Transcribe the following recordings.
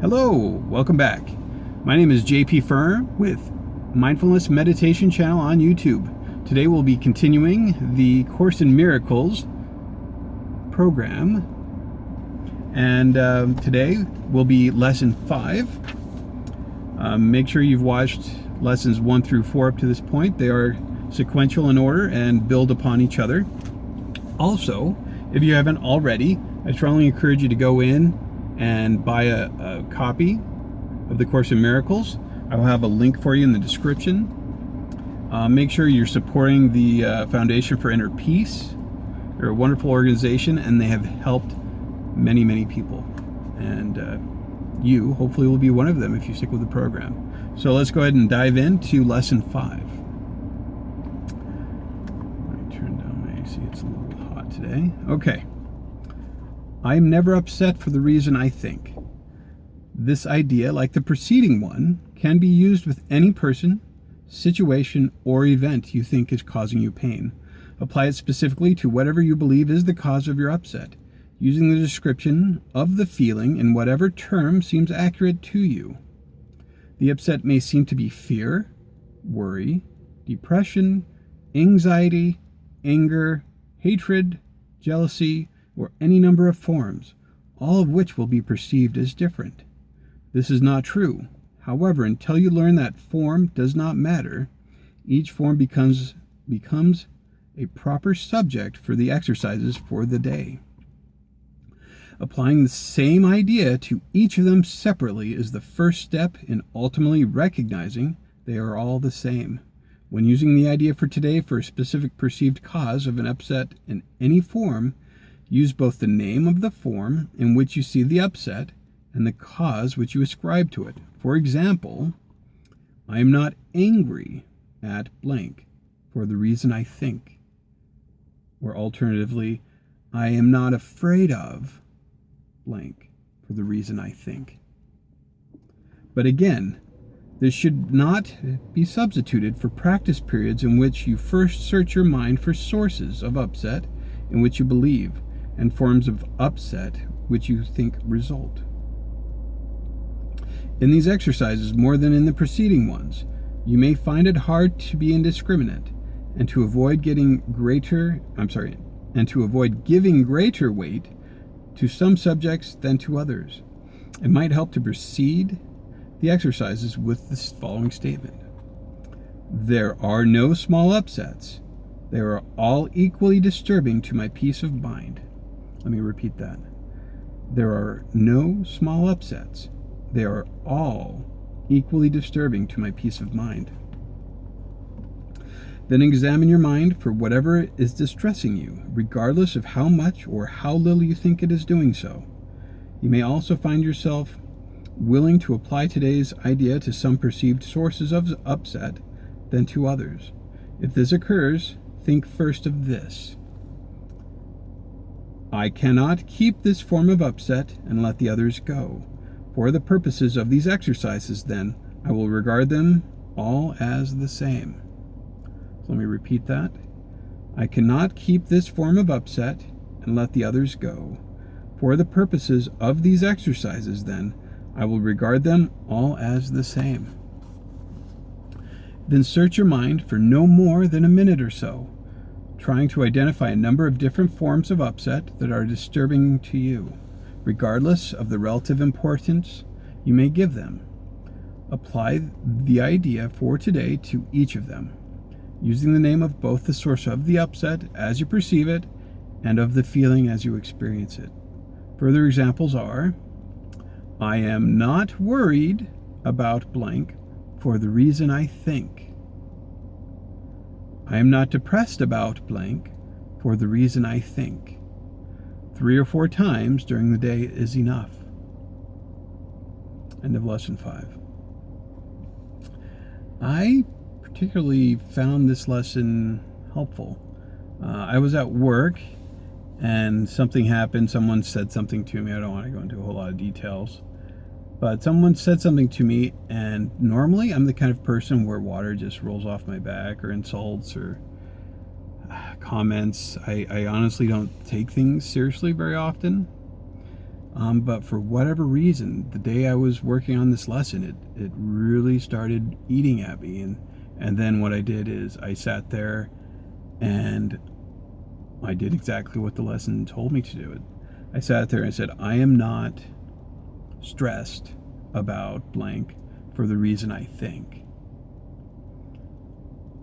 Hello, welcome back. My name is JP Furr with Mindfulness Meditation channel on YouTube. Today we'll be continuing the Course in Miracles program. And uh, today will be lesson five. Um, make sure you've watched lessons one through four up to this point. They are sequential in order and build upon each other. Also, if you haven't already, I strongly encourage you to go in and buy a, a copy of the Course in Miracles. I will have a link for you in the description. Uh, make sure you're supporting the uh, Foundation for Inner Peace. They're a wonderful organization and they have helped many, many people. And uh, you, hopefully, will be one of them if you stick with the program. So let's go ahead and dive into lesson five. Let me turn down my AC, it's a little hot today. Okay. I am never upset for the reason I think. This idea, like the preceding one, can be used with any person, situation, or event you think is causing you pain. Apply it specifically to whatever you believe is the cause of your upset, using the description of the feeling in whatever term seems accurate to you. The upset may seem to be fear, worry, depression, anxiety, anger, hatred, jealousy, or any number of forms, all of which will be perceived as different. This is not true. However, until you learn that form does not matter, each form becomes, becomes a proper subject for the exercises for the day. Applying the same idea to each of them separately is the first step in ultimately recognizing they are all the same. When using the idea for today for a specific perceived cause of an upset in any form, Use both the name of the form in which you see the upset and the cause which you ascribe to it. For example, I am not angry at blank for the reason I think. Or alternatively, I am not afraid of blank for the reason I think. But again, this should not be substituted for practice periods in which you first search your mind for sources of upset in which you believe and forms of upset which you think result. In these exercises, more than in the preceding ones, you may find it hard to be indiscriminate and to avoid getting greater, I'm sorry, and to avoid giving greater weight to some subjects than to others. It might help to proceed the exercises with the following statement. There are no small upsets. They are all equally disturbing to my peace of mind. Let me repeat that. There are no small upsets. They are all equally disturbing to my peace of mind. Then examine your mind for whatever is distressing you, regardless of how much or how little you think it is doing so. You may also find yourself willing to apply today's idea to some perceived sources of upset than to others. If this occurs, think first of this. I cannot keep this form of upset and let the others go. For the purposes of these exercises, then, I will regard them all as the same. So let me repeat that. I cannot keep this form of upset and let the others go. For the purposes of these exercises, then, I will regard them all as the same. Then search your mind for no more than a minute or so trying to identify a number of different forms of upset that are disturbing to you, regardless of the relative importance you may give them. Apply the idea for today to each of them, using the name of both the source of the upset as you perceive it and of the feeling as you experience it. Further examples are I am not worried about blank for the reason I think. I am not depressed about blank for the reason I think. Three or four times during the day is enough. End of lesson five. I particularly found this lesson helpful. Uh, I was at work and something happened. Someone said something to me. I don't want to go into a whole lot of details. But someone said something to me, and normally I'm the kind of person where water just rolls off my back, or insults, or uh, comments. I, I honestly don't take things seriously very often. Um, but for whatever reason, the day I was working on this lesson, it, it really started eating at me. And, and then what I did is I sat there and I did exactly what the lesson told me to do. I sat there and said, I am not stressed about blank for the reason I think.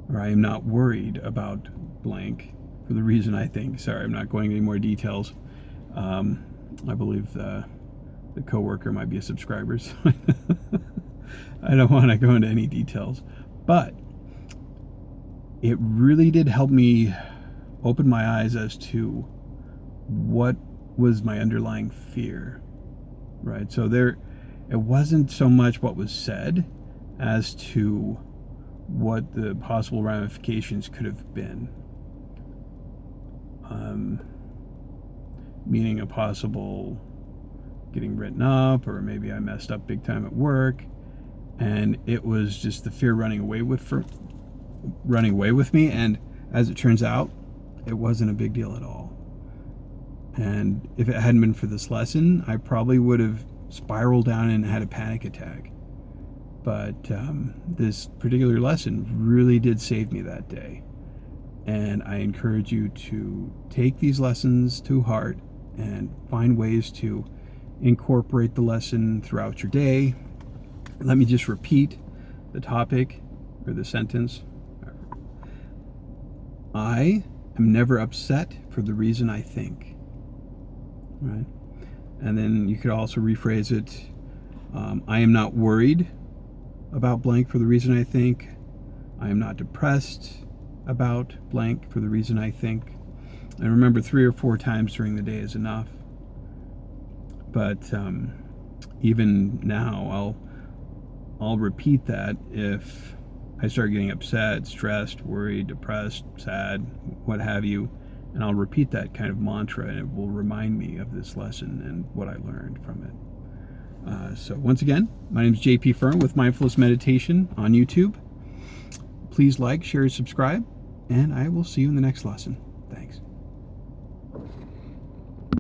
Or I am not worried about blank for the reason I think. Sorry, I'm not going any more details. Um, I believe the, the coworker might be a subscriber, so I don't want to go into any details. But it really did help me open my eyes as to what was my underlying fear. Right? So there it wasn't so much what was said as to what the possible ramifications could have been. Um, meaning a possible getting written up, or maybe I messed up big time at work, and it was just the fear running away with for, running away with me. And as it turns out, it wasn't a big deal at all. And if it hadn't been for this lesson, I probably would have spiraled down and had a panic attack. But um, this particular lesson really did save me that day. And I encourage you to take these lessons to heart and find ways to incorporate the lesson throughout your day. Let me just repeat the topic or the sentence. I am never upset for the reason I think. Right? And then you could also rephrase it um, I am not worried about blank for the reason I think. I am not depressed about blank for the reason I think. And remember, three or four times during the day is enough. But um, even now, I'll I'll repeat that if I start getting upset, stressed, worried, depressed, sad, what have you, and I'll repeat that kind of mantra, and it will remind me of this lesson and what I learned from it. Uh, so once again, my name is JP Firm with Mindfulness Meditation on YouTube. Please like, share, and subscribe, and I will see you in the next lesson.